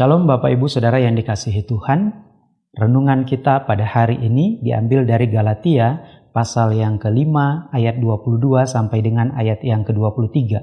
Shalom Bapak Ibu Saudara yang dikasihi Tuhan. Renungan kita pada hari ini diambil dari Galatia pasal yang kelima ayat 22 sampai dengan ayat yang ke-23.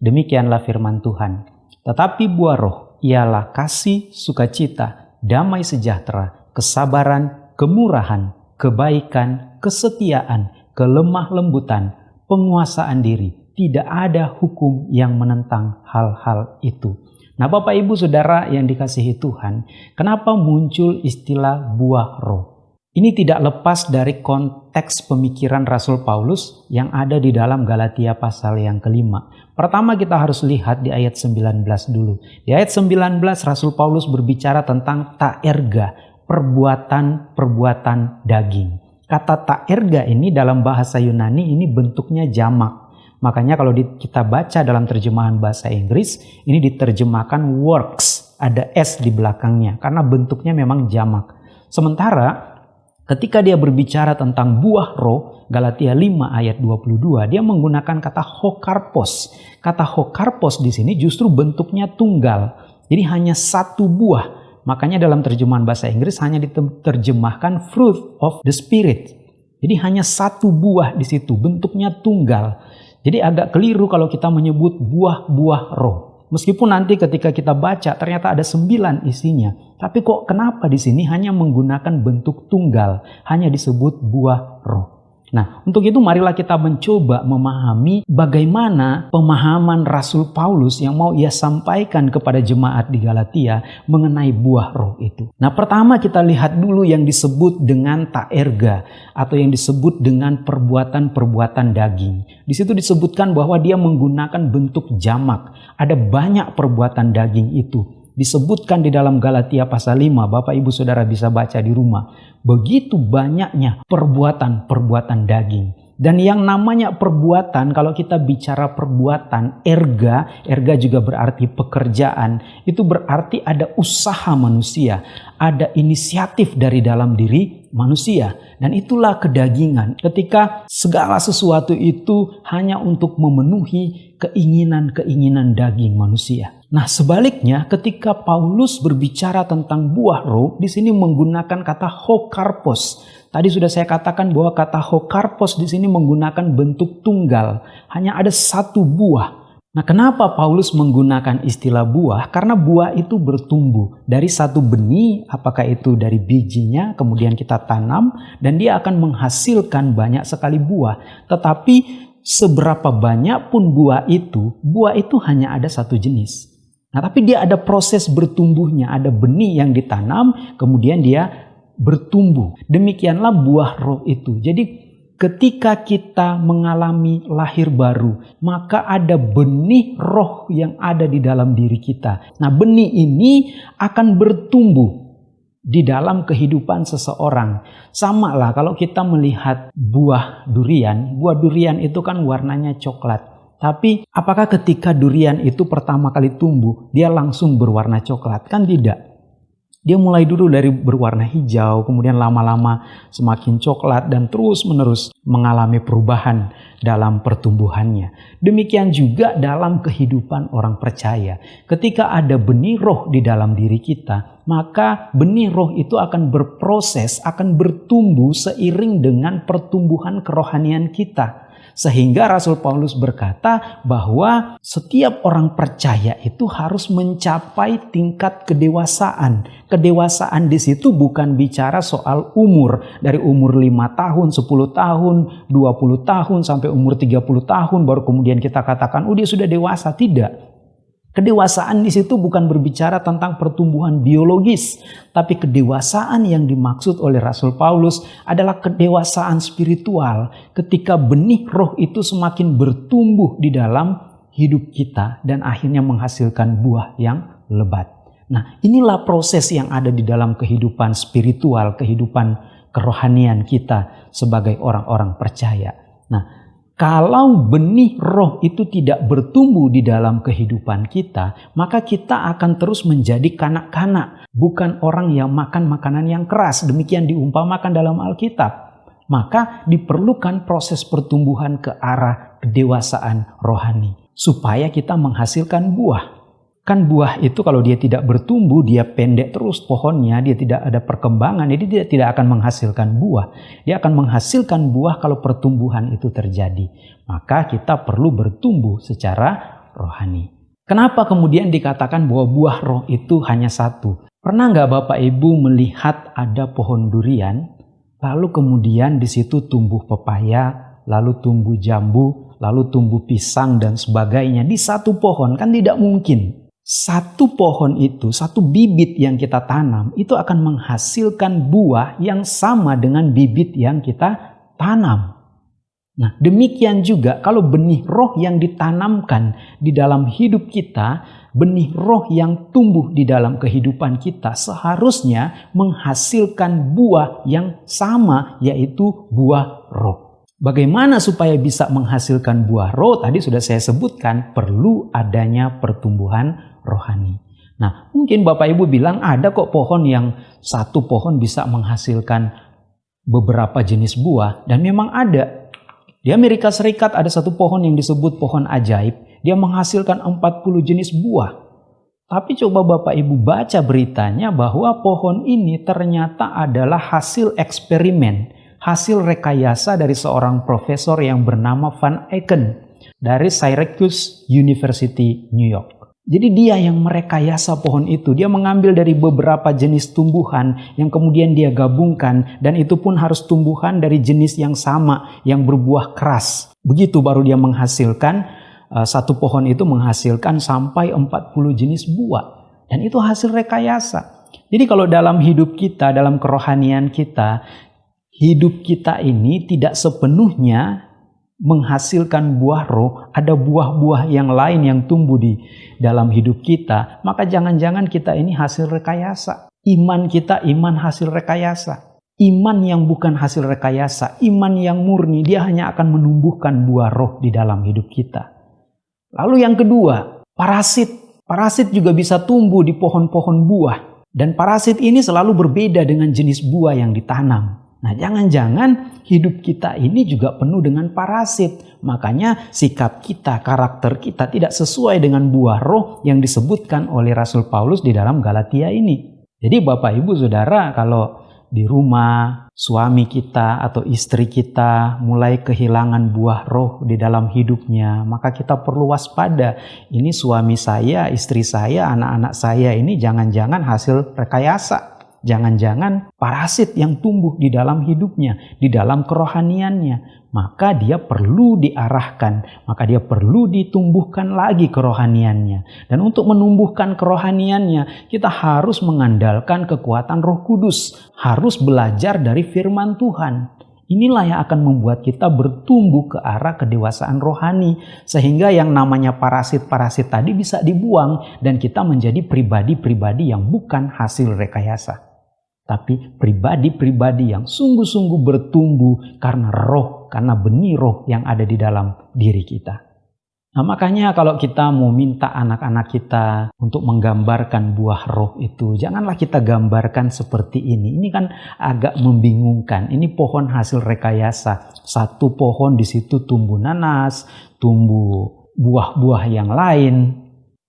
Demikianlah firman Tuhan. Tetapi buah roh ialah kasih, sukacita, damai sejahtera, kesabaran, kemurahan, kebaikan, kesetiaan, kelemah lembutan, penguasaan diri. Tidak ada hukum yang menentang hal-hal itu. Nah Bapak Ibu Saudara yang dikasihi Tuhan, kenapa muncul istilah buah roh? Ini tidak lepas dari konteks pemikiran Rasul Paulus yang ada di dalam Galatia pasal yang kelima. Pertama kita harus lihat di ayat 19 dulu. Di ayat 19 Rasul Paulus berbicara tentang taerga, perbuatan-perbuatan daging. Kata taerga ini dalam bahasa Yunani ini bentuknya jamak. Makanya kalau kita baca dalam terjemahan bahasa Inggris, ini diterjemahkan works, ada S di belakangnya, karena bentuknya memang jamak. Sementara ketika dia berbicara tentang buah roh, Galatia 5 ayat 22, dia menggunakan kata hokarpos. Kata hokarpos di sini justru bentuknya tunggal. Jadi hanya satu buah. Makanya dalam terjemahan bahasa Inggris hanya diterjemahkan fruit of the spirit. Jadi hanya satu buah di situ, bentuknya tunggal. Jadi agak keliru kalau kita menyebut buah-buah roh. Meskipun nanti ketika kita baca ternyata ada sembilan isinya. Tapi kok kenapa di sini hanya menggunakan bentuk tunggal, hanya disebut buah roh. Nah, untuk itu marilah kita mencoba memahami bagaimana pemahaman Rasul Paulus yang mau ia sampaikan kepada jemaat di Galatia mengenai buah roh itu. Nah, pertama kita lihat dulu yang disebut dengan taerga atau yang disebut dengan perbuatan-perbuatan daging. Di situ disebutkan bahwa dia menggunakan bentuk jamak. Ada banyak perbuatan daging itu disebutkan di dalam Galatia pasal 5, Bapak Ibu Saudara bisa baca di rumah. Begitu banyaknya perbuatan-perbuatan daging. Dan yang namanya perbuatan, kalau kita bicara perbuatan, erga, erga juga berarti pekerjaan, itu berarti ada usaha manusia, ada inisiatif dari dalam diri manusia. Dan itulah kedagingan, ketika segala sesuatu itu hanya untuk memenuhi keinginan-keinginan daging manusia. Nah, sebaliknya ketika Paulus berbicara tentang buah roh, di sini menggunakan kata hokarpos. Tadi sudah saya katakan bahwa kata hokarpos di sini menggunakan bentuk tunggal, hanya ada satu buah. Nah, kenapa Paulus menggunakan istilah buah? Karena buah itu bertumbuh dari satu benih, apakah itu dari bijinya, kemudian kita tanam, dan dia akan menghasilkan banyak sekali buah. Tetapi seberapa banyak pun buah itu, buah itu hanya ada satu jenis. Nah, tapi dia ada proses bertumbuhnya, ada benih yang ditanam, kemudian dia bertumbuh. Demikianlah buah roh itu. Jadi ketika kita mengalami lahir baru, maka ada benih roh yang ada di dalam diri kita. Nah, benih ini akan bertumbuh di dalam kehidupan seseorang. Sama lah kalau kita melihat buah durian, buah durian itu kan warnanya coklat. Tapi apakah ketika durian itu pertama kali tumbuh, dia langsung berwarna coklat? Kan tidak. Dia mulai dulu dari berwarna hijau, kemudian lama-lama semakin coklat dan terus-menerus mengalami perubahan dalam pertumbuhannya. Demikian juga dalam kehidupan orang percaya. Ketika ada benih roh di dalam diri kita, maka benih roh itu akan berproses, akan bertumbuh seiring dengan pertumbuhan kerohanian kita. Sehingga Rasul Paulus berkata bahwa setiap orang percaya itu harus mencapai tingkat kedewasaan. Kedewasaan di situ bukan bicara soal umur. Dari umur 5 tahun, 10 tahun, 20 tahun, sampai umur 30 tahun baru kemudian kita katakan, oh dia sudah dewasa. Tidak. Kedewasaan di situ bukan berbicara tentang pertumbuhan biologis, tapi kedewasaan yang dimaksud oleh Rasul Paulus adalah kedewasaan spiritual ketika benih roh itu semakin bertumbuh di dalam hidup kita dan akhirnya menghasilkan buah yang lebat. Nah, inilah proses yang ada di dalam kehidupan spiritual, kehidupan kerohanian kita sebagai orang-orang percaya. Nah, kalau benih roh itu tidak bertumbuh di dalam kehidupan kita, maka kita akan terus menjadi kanak-kanak, bukan orang yang makan makanan yang keras. Demikian diumpamakan dalam Alkitab. Maka diperlukan proses pertumbuhan ke arah kedewasaan rohani supaya kita menghasilkan buah. Kan buah itu kalau dia tidak bertumbuh, dia pendek terus pohonnya, dia tidak ada perkembangan, jadi dia tidak akan menghasilkan buah. Dia akan menghasilkan buah kalau pertumbuhan itu terjadi. Maka kita perlu bertumbuh secara rohani. Kenapa kemudian dikatakan bahwa buah roh itu hanya satu? Pernah nggak Bapak Ibu melihat ada pohon durian, lalu kemudian di situ tumbuh pepaya, lalu tumbuh jambu, lalu tumbuh pisang dan sebagainya di satu pohon? Kan tidak mungkin satu pohon itu, satu bibit yang kita tanam, itu akan menghasilkan buah yang sama dengan bibit yang kita tanam. Nah, demikian juga kalau benih roh yang ditanamkan di dalam hidup kita, benih roh yang tumbuh di dalam kehidupan kita seharusnya menghasilkan buah yang sama, yaitu buah roh. Bagaimana supaya bisa menghasilkan buah roh? Tadi sudah saya sebutkan, perlu adanya pertumbuhan rohani. Nah, mungkin Bapak Ibu bilang ada kok pohon yang satu pohon bisa menghasilkan beberapa jenis buah dan memang ada. Di Amerika Serikat ada satu pohon yang disebut pohon ajaib. Dia menghasilkan 40 jenis buah. Tapi coba Bapak Ibu baca beritanya bahwa pohon ini ternyata adalah hasil eksperimen, hasil rekayasa dari seorang profesor yang bernama Van Eycken dari Syracuse University, New York. Jadi dia yang merekayasa pohon itu. Dia mengambil dari beberapa jenis tumbuhan yang kemudian dia gabungkan. Dan itu pun harus tumbuhan dari jenis yang sama, yang berbuah keras. Begitu baru dia menghasilkan, uh, satu pohon itu menghasilkan sampai 40 jenis buah. Dan itu hasil rekayasa. Jadi kalau dalam hidup kita, dalam kerohanian kita, hidup kita ini tidak sepenuhnya menghasilkan buah roh, ada buah-buah yang lain yang tumbuh di dalam hidup kita, maka jangan-jangan kita ini hasil rekayasa. Iman kita iman hasil rekayasa. Iman yang bukan hasil rekayasa, iman yang murni, dia hanya akan menumbuhkan buah roh di dalam hidup kita. Lalu yang kedua, parasit. Parasit juga bisa tumbuh di pohon-pohon buah. Dan parasit ini selalu berbeda dengan jenis buah yang ditanam. Nah, jangan-jangan hidup kita ini juga penuh dengan parasit. Makanya sikap kita, karakter kita tidak sesuai dengan buah roh yang disebutkan oleh Rasul Paulus di dalam Galatia ini. Jadi Bapak Ibu Saudara kalau di rumah suami kita atau istri kita mulai kehilangan buah roh di dalam hidupnya, maka kita perlu waspada. Ini suami saya, istri saya, anak-anak saya ini jangan-jangan hasil rekayasa jangan-jangan parasit yang tumbuh di dalam hidupnya, di dalam kerohaniannya, maka dia perlu diarahkan, maka dia perlu ditumbuhkan lagi kerohaniannya. Dan untuk menumbuhkan kerohaniannya, kita harus mengandalkan kekuatan Roh Kudus, harus belajar dari firman Tuhan. Inilah yang akan membuat kita bertumbuh ke arah kedewasaan rohani, sehingga yang namanya parasit-parasit tadi bisa dibuang, dan kita menjadi pribadi-pribadi yang bukan hasil rekayasa tapi pribadi-pribadi yang sungguh-sungguh bertumbuh karena roh, karena benih roh yang ada di dalam diri kita. Nah, makanya kalau kita mau minta anak-anak kita untuk menggambarkan buah roh itu, janganlah kita gambarkan seperti ini. Ini kan agak membingungkan. Ini pohon hasil rekayasa. Satu pohon di situ tumbuh nanas, tumbuh buah-buah yang lain,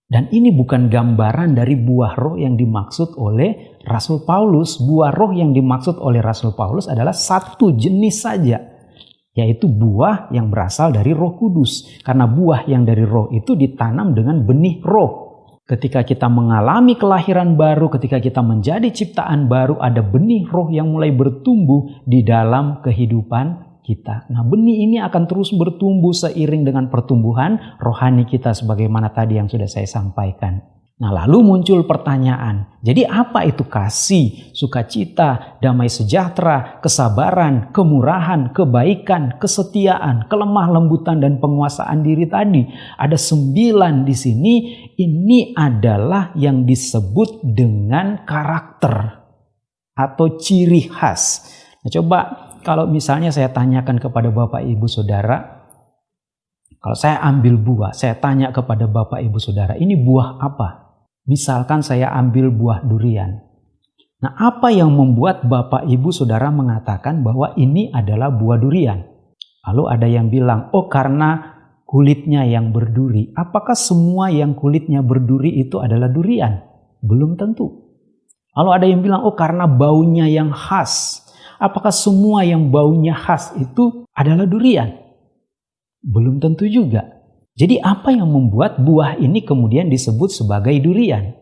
dan ini bukan gambaran dari buah roh yang dimaksud oleh Rasul Paulus. Buah roh yang dimaksud oleh Rasul Paulus adalah satu jenis saja, yaitu buah yang berasal dari Roh Kudus. Karena buah yang dari roh itu ditanam dengan benih roh. Ketika kita mengalami kelahiran baru, ketika kita menjadi ciptaan baru, ada benih roh yang mulai bertumbuh di dalam kehidupan kita. Nah, benih ini akan terus bertumbuh seiring dengan pertumbuhan rohani kita sebagaimana tadi yang sudah saya sampaikan. Nah, lalu muncul pertanyaan, jadi apa itu kasih, sukacita, damai sejahtera, kesabaran, kemurahan, kebaikan, kesetiaan, kelemah lembutan, dan penguasaan diri tadi? Ada sembilan di sini, ini adalah yang disebut dengan karakter atau ciri khas. Nah, coba kalau misalnya saya tanyakan kepada Bapak Ibu Saudara, kalau saya ambil buah, saya tanya kepada Bapak Ibu Saudara, ini buah apa? Misalkan saya ambil buah durian. Nah, apa yang membuat Bapak Ibu Saudara mengatakan bahwa ini adalah buah durian? Lalu ada yang bilang, "Oh, karena kulitnya yang berduri. Apakah semua yang kulitnya berduri itu adalah durian? Belum tentu. Lalu ada yang bilang, oh karena baunya yang khas. Apakah semua yang baunya khas itu adalah durian? Belum tentu juga. Jadi apa yang membuat buah ini kemudian disebut sebagai durian?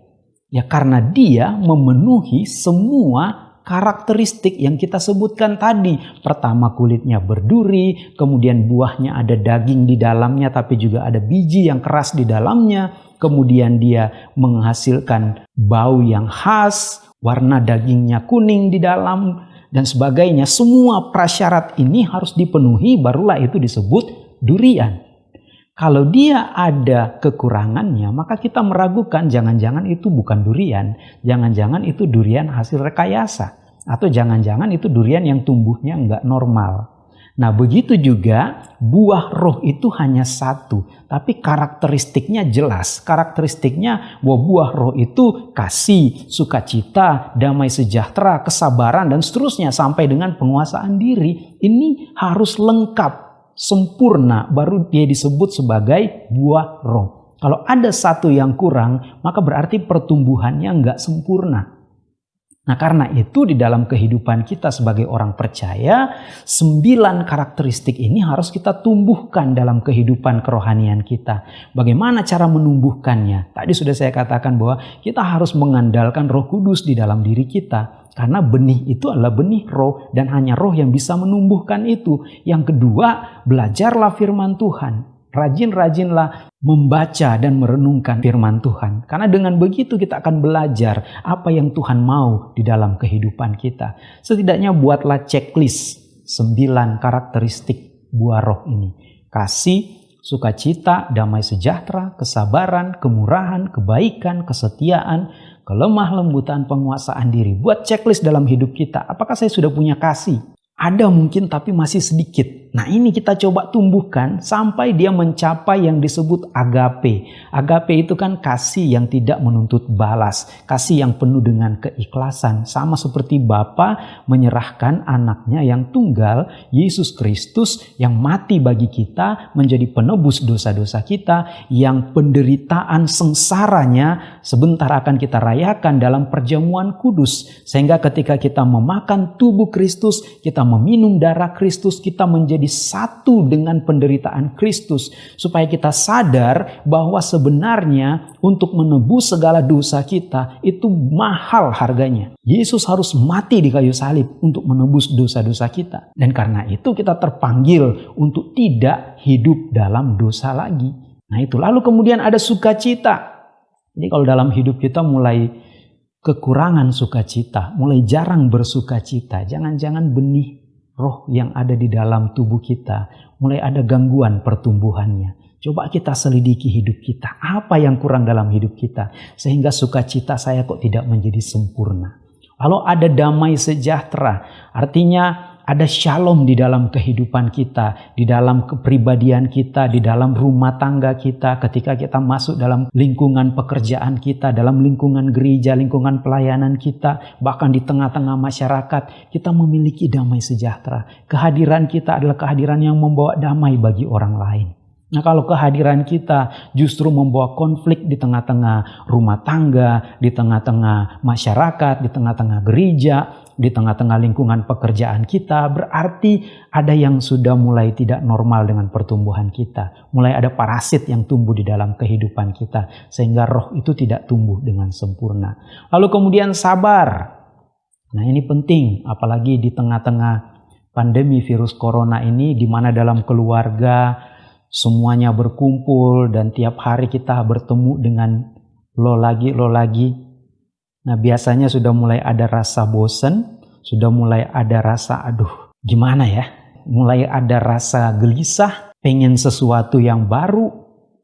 Ya karena dia memenuhi semua karakteristik yang kita sebutkan tadi. Pertama kulitnya berduri, kemudian buahnya ada daging di dalamnya tapi juga ada biji yang keras di dalamnya. Kemudian dia menghasilkan bau yang khas, warna dagingnya kuning di dalam dan sebagainya. Semua prasyarat ini harus dipenuhi barulah itu disebut durian. Kalau dia ada kekurangannya, maka kita meragukan jangan-jangan itu bukan durian, jangan-jangan itu durian hasil rekayasa, atau jangan-jangan itu durian yang tumbuhnya nggak normal. Nah begitu juga buah roh itu hanya satu, tapi karakteristiknya jelas. Karakteristiknya bahwa buah roh itu kasih, sukacita, damai sejahtera, kesabaran, dan seterusnya sampai dengan penguasaan diri. Ini harus lengkap sempurna baru dia disebut sebagai buah roh. Kalau ada satu yang kurang, maka berarti pertumbuhannya nggak sempurna. Nah karena itu di dalam kehidupan kita sebagai orang percaya, sembilan karakteristik ini harus kita tumbuhkan dalam kehidupan kerohanian kita. Bagaimana cara menumbuhkannya? Tadi sudah saya katakan bahwa kita harus mengandalkan roh kudus di dalam diri kita. Karena benih itu adalah benih roh dan hanya roh yang bisa menumbuhkan itu. Yang kedua, belajarlah firman Tuhan rajin-rajinlah membaca dan merenungkan firman Tuhan. Karena dengan begitu kita akan belajar apa yang Tuhan mau di dalam kehidupan kita. Setidaknya buatlah checklist sembilan karakteristik buah roh ini. Kasih, sukacita, damai sejahtera, kesabaran, kemurahan, kebaikan, kesetiaan, kelemah lembutan, penguasaan diri. Buat checklist dalam hidup kita. Apakah saya sudah punya kasih? Ada mungkin tapi masih sedikit. Nah ini kita coba tumbuhkan sampai dia mencapai yang disebut agape. Agape itu kan kasih yang tidak menuntut balas. Kasih yang penuh dengan keikhlasan. Sama seperti Bapa menyerahkan anaknya yang tunggal, Yesus Kristus yang mati bagi kita, menjadi penebus dosa-dosa kita, yang penderitaan sengsaranya sebentar akan kita rayakan dalam perjamuan kudus. Sehingga ketika kita memakan tubuh Kristus, kita meminum darah Kristus, kita menjadi satu dengan penderitaan Kristus. Supaya kita sadar bahwa sebenarnya untuk menebus segala dosa kita itu mahal harganya. Yesus harus mati di kayu salib untuk menebus dosa-dosa kita. Dan karena itu kita terpanggil untuk tidak hidup dalam dosa lagi. Nah itu lalu kemudian ada sukacita. Jadi kalau dalam hidup kita mulai kekurangan sukacita, mulai jarang bersukacita. Jangan-jangan benih roh yang ada di dalam tubuh kita mulai ada gangguan pertumbuhannya. Coba kita selidiki hidup kita. Apa yang kurang dalam hidup kita sehingga sukacita saya kok tidak menjadi sempurna. Lalu ada damai sejahtera, artinya ada shalom di dalam kehidupan kita, di dalam kepribadian kita, di dalam rumah tangga kita, ketika kita masuk dalam lingkungan pekerjaan kita, dalam lingkungan gereja, lingkungan pelayanan kita, bahkan di tengah-tengah masyarakat, kita memiliki damai sejahtera. Kehadiran kita adalah kehadiran yang membawa damai bagi orang lain. Nah kalau kehadiran kita justru membawa konflik di tengah-tengah rumah tangga, di tengah-tengah masyarakat, di tengah-tengah gereja, di tengah-tengah lingkungan pekerjaan kita, berarti ada yang sudah mulai tidak normal dengan pertumbuhan kita. Mulai ada parasit yang tumbuh di dalam kehidupan kita, sehingga roh itu tidak tumbuh dengan sempurna. Lalu kemudian sabar. Nah ini penting, apalagi di tengah-tengah pandemi virus corona ini, di mana dalam keluarga, semuanya berkumpul dan tiap hari kita bertemu dengan lo lagi, lo lagi. Nah biasanya sudah mulai ada rasa bosen, sudah mulai ada rasa aduh gimana ya, mulai ada rasa gelisah, pengen sesuatu yang baru.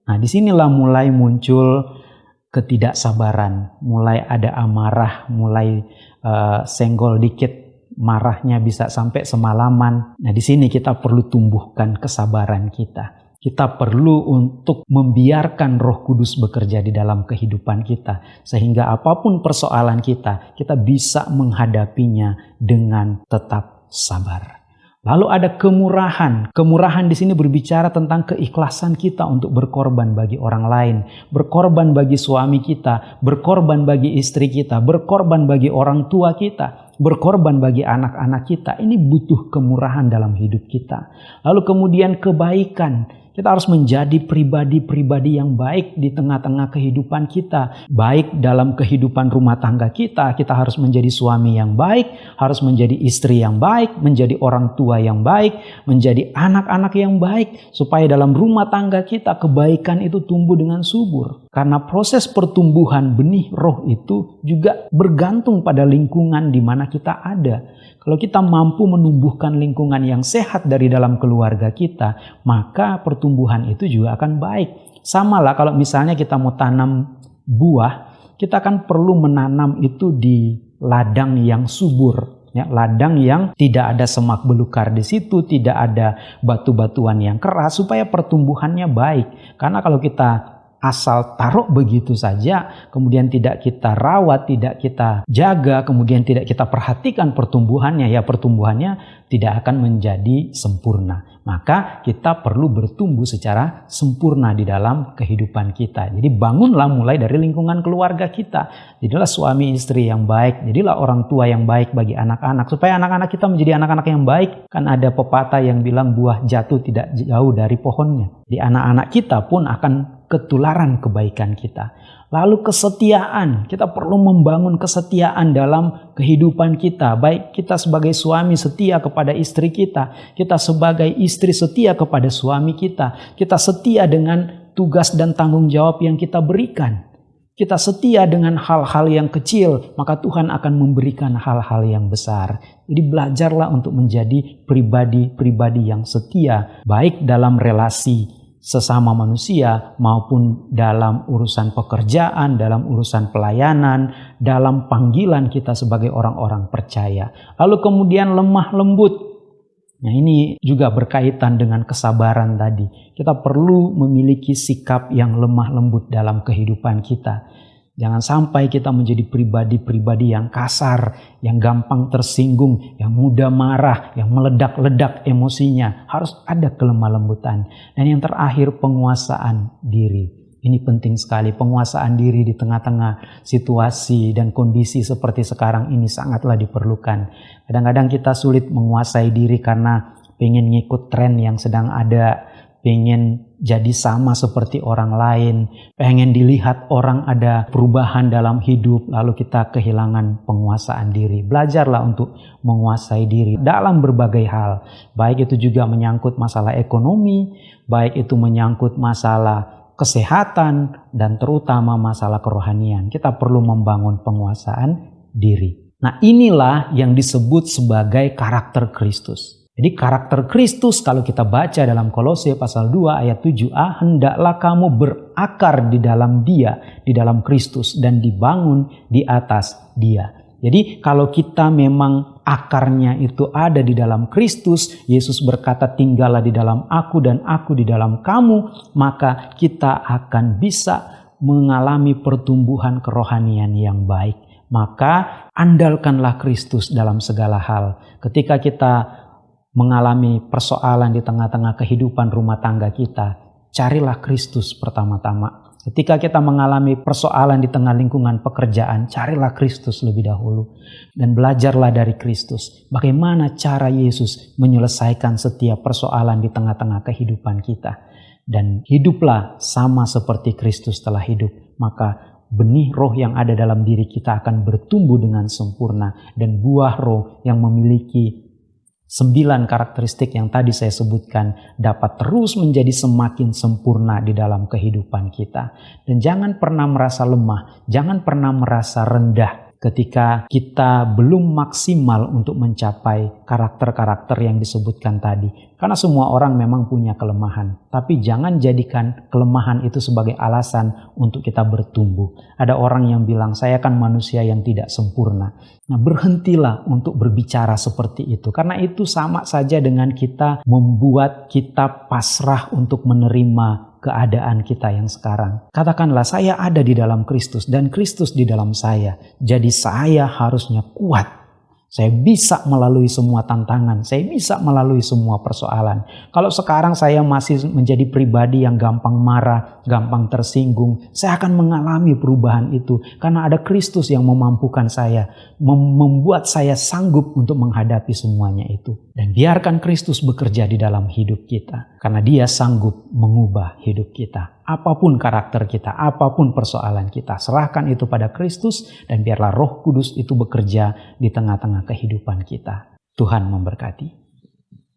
Nah di sinilah mulai muncul ketidaksabaran, mulai ada amarah, mulai uh, senggol dikit, marahnya bisa sampai semalaman. Nah di sini kita perlu tumbuhkan kesabaran kita kita perlu untuk membiarkan Roh Kudus bekerja di dalam kehidupan kita, sehingga apa pun persoalan kita, kita bisa menghadapinya dengan tetap sabar. Lalu ada kemurahan. Kemurahan di sini berbicara tentang keikhlasan kita untuk berkorban bagi orang lain, berkorban bagi suami kita, berkorban bagi istri kita, berkorban bagi orang tua kita, berkorban bagi anak-anak kita. Ini butuh kemurahan dalam hidup kita. Lalu kemudian kebaikan kita harus menjadi pribadi-pribadi yang baik di tengah-tengah kehidupan kita. Baik dalam kehidupan rumah tangga kita, kita harus menjadi suami yang baik, harus menjadi istri yang baik, menjadi orang tua yang baik, menjadi anak-anak yang baik. Supaya dalam rumah tangga kita kebaikan itu tumbuh dengan subur. Karena proses pertumbuhan benih roh itu juga bergantung pada lingkungan di mana kita ada. Kalau kita mampu menumbuhkan lingkungan yang sehat dari dalam keluarga kita, maka pertumbuhan itu juga akan baik. Sama lah kalau misalnya kita mau tanam buah, kita kan perlu menanam itu di ladang yang subur. Ya, ladang yang tidak ada semak belukar di situ, tidak ada batu-batuan yang keras supaya pertumbuhannya baik. Karena kalau kita asal taruh begitu saja, kemudian tidak kita rawat, tidak kita jaga, kemudian tidak kita perhatikan pertumbuhannya, ya pertumbuhannya tidak akan menjadi sempurna. Maka kita perlu bertumbuh secara sempurna di dalam kehidupan kita. Jadi bangunlah mulai dari lingkungan keluarga kita. Jadilah suami istri yang baik, jadilah orang tua yang baik bagi anak-anak. Supaya anak-anak kita menjadi anak-anak yang baik. Kan ada pepatah yang bilang buah jatuh tidak jauh dari pohonnya. Di anak-anak kita pun akan ketularan kebaikan kita. Lalu kesetiaan, kita perlu membangun kesetiaan dalam kehidupan kita. Baik kita sebagai suami setia kepada istri kita, kita sebagai istri setia kepada suami kita, kita setia dengan tugas dan tanggung jawab yang kita berikan. Kita setia dengan hal-hal yang kecil, maka Tuhan akan memberikan hal-hal yang besar. Jadi belajarlah untuk menjadi pribadi-pribadi yang setia, baik dalam relasi sesama manusia maupun dalam urusan pekerjaan, dalam urusan pelayanan, dalam panggilan kita sebagai orang-orang percaya. Lalu kemudian lemah lembut. Nah ini juga berkaitan dengan kesabaran tadi. Kita perlu memiliki sikap yang lemah lembut dalam kehidupan kita. Jangan sampai kita menjadi pribadi-pribadi yang kasar, yang gampang tersinggung, yang mudah marah, yang meledak-ledak emosinya. Harus ada kelemah lembutan. Dan yang terakhir penguasaan diri. Ini penting sekali, penguasaan diri di tengah-tengah situasi dan kondisi seperti sekarang ini sangatlah diperlukan. Kadang-kadang kita sulit menguasai diri karena pengen ngikut tren yang sedang ada, pengen jadi sama seperti orang lain, pengen dilihat orang ada perubahan dalam hidup, lalu kita kehilangan penguasaan diri. Belajarlah untuk menguasai diri dalam berbagai hal, baik itu juga menyangkut masalah ekonomi, baik itu menyangkut masalah kesehatan, dan terutama masalah kerohanian. Kita perlu membangun penguasaan diri. Nah, inilah yang disebut sebagai karakter Kristus. Jadi karakter Kristus kalau kita baca dalam Kolose pasal 2 ayat 7a hendaklah kamu berakar di dalam dia, di dalam Kristus dan dibangun di atas dia. Jadi kalau kita memang akarnya itu ada di dalam Kristus, Yesus berkata tinggallah di dalam aku dan aku di dalam kamu, maka kita akan bisa mengalami pertumbuhan kerohanian yang baik. Maka andalkanlah Kristus dalam segala hal. Ketika kita mengalami persoalan di tengah-tengah kehidupan rumah tangga kita, carilah Kristus pertama-tama. Ketika kita mengalami persoalan di tengah lingkungan pekerjaan, carilah Kristus lebih dahulu dan belajarlah dari Kristus. Bagaimana cara Yesus menyelesaikan setiap persoalan di tengah-tengah kehidupan kita. Dan hiduplah sama seperti Kristus telah hidup. Maka benih roh yang ada dalam diri kita akan bertumbuh dengan sempurna. Dan buah roh yang memiliki Sembilan karakteristik yang tadi saya sebutkan dapat terus menjadi semakin sempurna di dalam kehidupan kita. Dan jangan pernah merasa lemah, jangan pernah merasa rendah ketika kita belum maksimal untuk mencapai karakter-karakter yang disebutkan tadi. Karena semua orang memang punya kelemahan, tapi jangan jadikan kelemahan itu sebagai alasan untuk kita bertumbuh. Ada orang yang bilang, "Saya kan manusia yang tidak sempurna." Nah, berhentilah untuk berbicara seperti itu, karena itu sama saja dengan kita membuat kita pasrah untuk menerima keadaan kita yang sekarang. Katakanlah saya ada di dalam Kristus dan Kristus di dalam saya. Jadi saya harusnya kuat. Saya bisa melalui semua tantangan, saya bisa melalui semua persoalan. Kalau sekarang saya masih menjadi pribadi yang gampang marah, gampang tersinggung, saya akan mengalami perubahan itu karena ada Kristus yang memampukan saya, membuat saya sanggup untuk menghadapi semuanya itu. Dan biarkan Kristus bekerja di dalam hidup kita karena Dia sanggup mengubah hidup kita. Apa pun karakter kita, apa pun persoalan kita, serahkan itu pada Kristus dan biarlah Roh Kudus itu bekerja di tengah-tengah kehidupan kita. Tuhan memberkati.